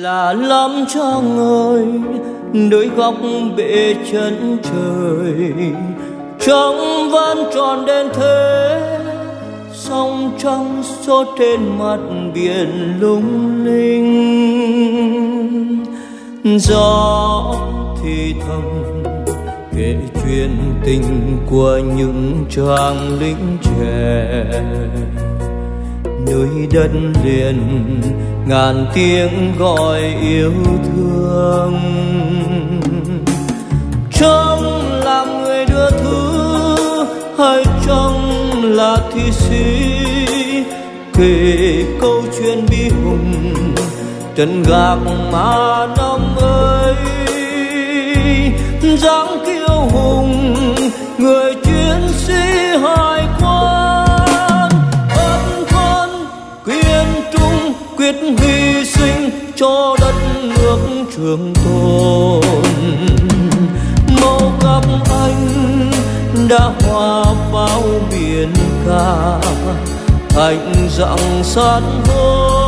là lắm trăng ơi nơi góc bể chân trời. Trong vẫn tròn đến thế sông trong số trên mặt biển lung linh. Gió thì thầm, kể chuyện tình của những chàng lính trẻ nơi đất liền, ngàn tiếng gọi yêu thương. Trong là người đưa thư hay trong là thi sĩ? Kể câu chuyện bi hùng, trần gác mà năm ơi dáng kiêu hùng, người chiến sĩ hai quyết hy sinh cho đất nước trường tồn. Màu gặp anh đã hòa vào biển cả, thành dặn san hô.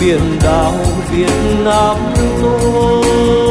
Biển đảo Việt Nam tôi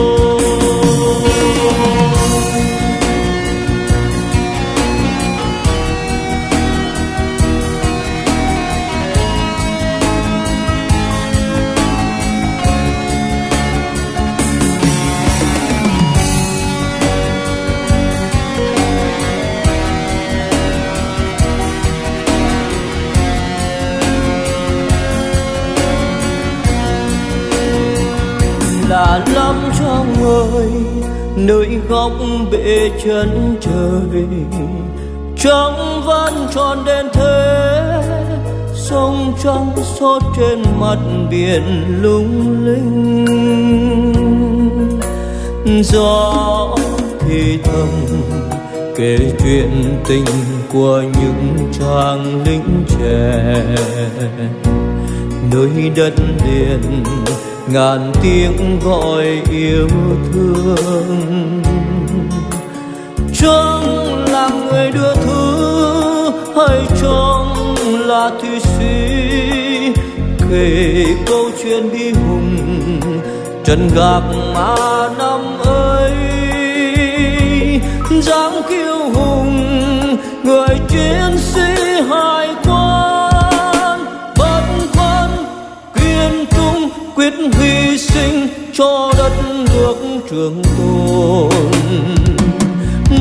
là lắm trong người, nơi góc bể chân trời trong vẫn tròn đen thế, sông trắng sốt trên mặt biển lung linh. Gió thì thầm kể chuyện tình của những chàng lính trẻ. Nơi đất liền ngàn tiếng gọi yêu thương. Trong là người đưa thư hay trong là thi sĩ kể câu chuyện bi hùng, trần gạc mà năm ấy. Dáng kiêu hùng, người chiến sĩ hai quan quyết hy sinh cho đất nước trường tồn.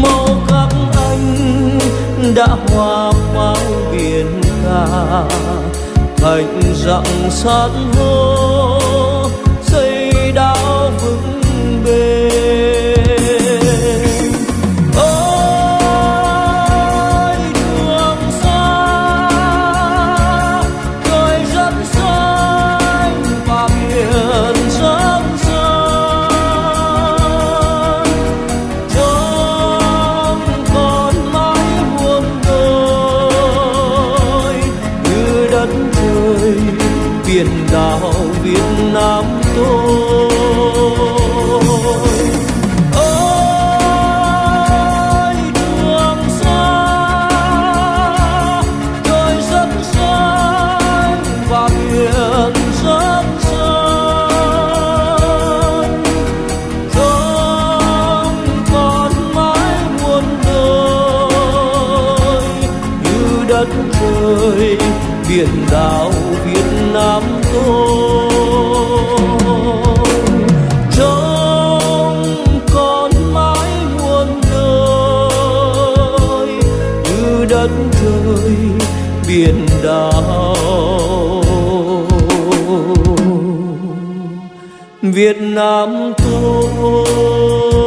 Màu các anh đã hòa bao biển cả, thành dặn san hô đất trời biển đảo Việt Nam tôi. Biển đảo Việt Nam tôi. Trong con mãi muôn đời như đất trời biển đảo. Việt Nam tôi.